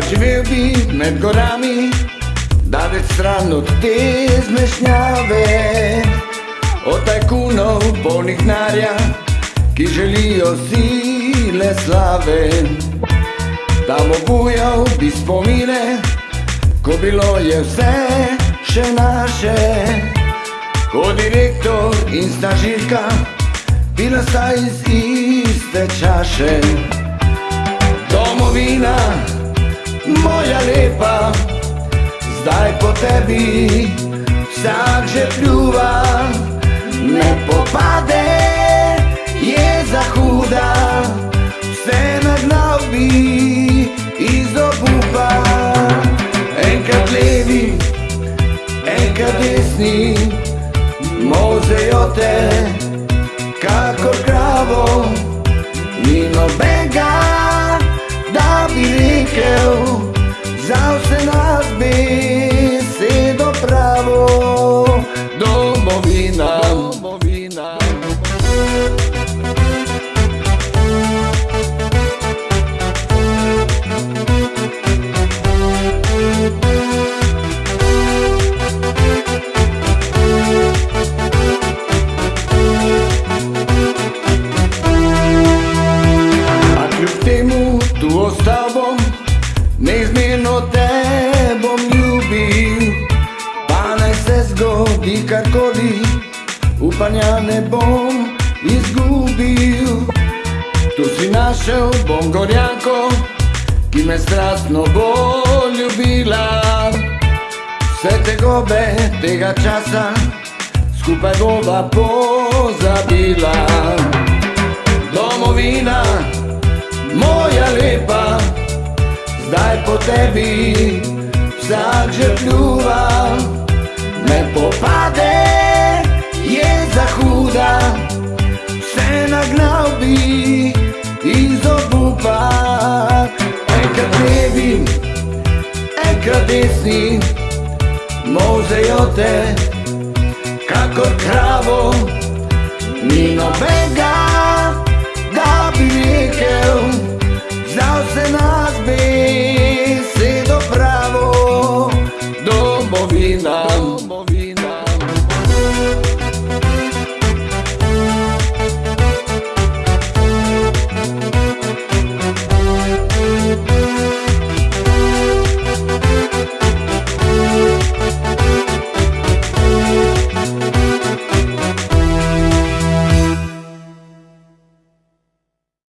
živel bi med gorami, daleč stran od te zmešnjave. Od tajkunov polnih narja, ki želijo sile slave. Tam obujal bi spomine, ko bilo je vse še naše. Ko direktor in stažirka, bila sta iz iste čaše. Domovina, zdaj po tebi vsak že pljuva, ne popade, je za huda, vse nagnal bi iz obupa. Enkrat levi, enkrat desni, mozejo te, kakor kravo, ni nobenega, da bi rekel, domovina. Upanja ne bom izgubil. Tu si našel bom gorjanko, ki me strastno bo ljubila. Vse te gobe tega časa, skupaj bova pozabila. Domovina, moja lepa, zdaj po tebi vsak že pljuva. zvezdi molzejo te, kakor kravo, ni nobenega, da bi rekel, znal se nas besedo pravo, domovina.